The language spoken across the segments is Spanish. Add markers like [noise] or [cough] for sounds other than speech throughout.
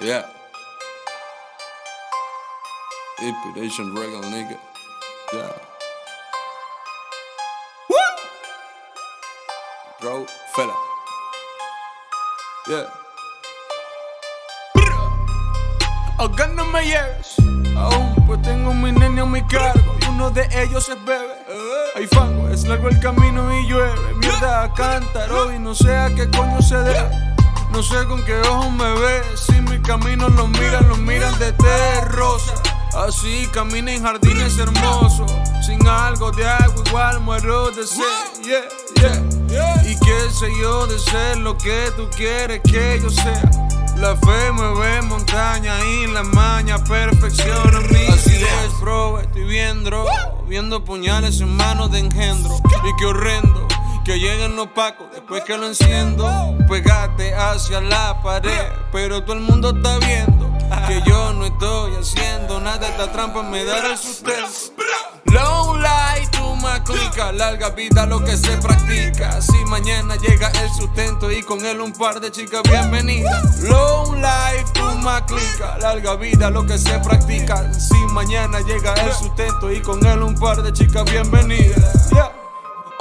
Yeah. Inspiration regal nigga. Yeah. Woo! Bro, fella. Yeah. Acá no me lleves, aún pues tengo mi nene a mi cargo y uno de ellos es bebé. Hay fango, es largo el camino y llueve. Mierda, cántaro y no sé a qué coño se debe. No sé con qué ojos me ve, si mi camino lo miran, lo miran de rosa. Así camina en jardines hermosos, sin algo de agua igual muero de sed. Yeah, yeah. Y qué sé yo de ser lo que tú quieres que yo sea. La fe mueve montaña y la maña perfecciona mi Así es, bro, estoy viendo, viendo puñales en manos de engendro. Y qué horrendo que lleguen los pacos después que lo enciendo. Pegate hacia la pared, pero todo el mundo está viendo que yo no estoy haciendo nada. Esta trampa me dará el sustento. Long life, tú más clica, larga vida lo que se practica. Si mañana llega el sustento y con él un par de chicas bienvenidas. Long life, tú más clica, larga vida lo que se practica. Si mañana llega el sustento y con él un par de chicas bienvenidas.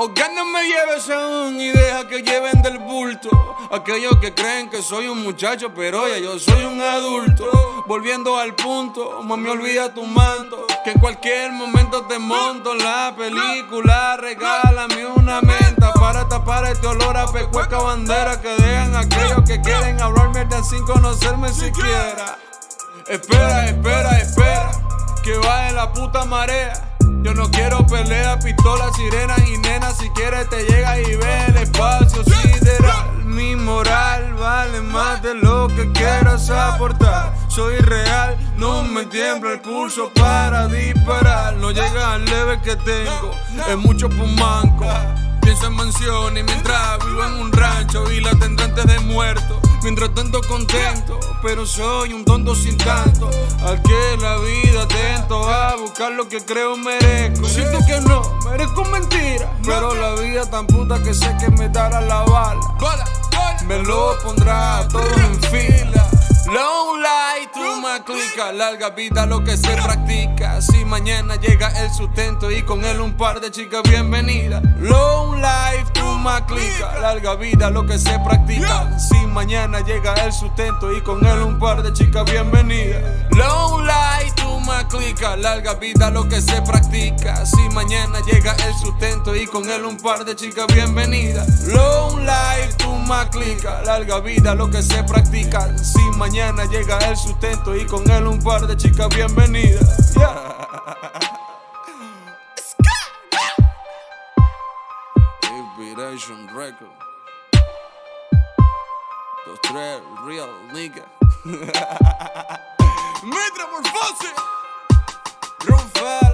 No me lleves aún y deja que lleven del bulto. Aquellos que creen que soy un muchacho, pero ya yo soy un adulto. Volviendo al punto, mami, olvida tu manto. Que en cualquier momento te monto la película. Regálame una menta para tapar este olor a pecueca bandera. Que dejan aquellos que quieren hablarme sin conocerme siquiera. Espera, espera, espera, que en la puta marea. Yo no quiero pelea, pistolas, sirenas y nenas. Si quieres te llega y ve el espacio sideral. Mi moral vale más de lo que quieras aportar. Soy real, no me tiembla el pulso para disparar. No llega al leve que tengo, es mucho pumanco. Pienso en mansiones mientras vivo en un rancho y la tendré de muerto. Mientras tanto contento, pero soy un tonto sin tanto. Al que la vida atento a buscar lo que creo merezco. Siento que no, merezco mentira. Pero la vida tan puta que sé que me dará la bala. Me lo pondrá todo en fila. Long life, tú más clica, larga vida lo que se practica. Si mañana llega el sustento y con él un par de chicas bienvenidas. Long life, tú más clica, larga vida lo que se practica. Si mañana llega el sustento y con él un par de chicas bienvenidas. Long life, tú más clica, larga vida lo que se practica. Si mañana llega el sustento y con él un par de chicas bienvenidas. Long life, tú clica, larga vida lo que se practica. Si mañana llega el sustento y con él un par de chicas bienvenidas. Inspiration Record. Those tres real nigga. [laughs] Metamorphose! Rufael!